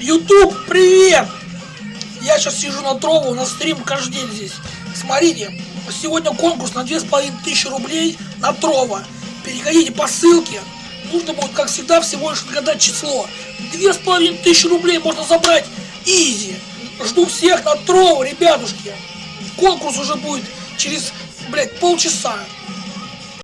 Ютуб, привет! Я сейчас сижу на Трову, нас стрим каждый день здесь. Смотрите, сегодня конкурс на 2500 рублей на Трова. Переходите по ссылке. Нужно будет, как всегда, всего лишь отгадать число. 2500 рублей можно забрать изи. Жду всех на Трову, ребятушки. Конкурс уже будет через, блядь, полчаса.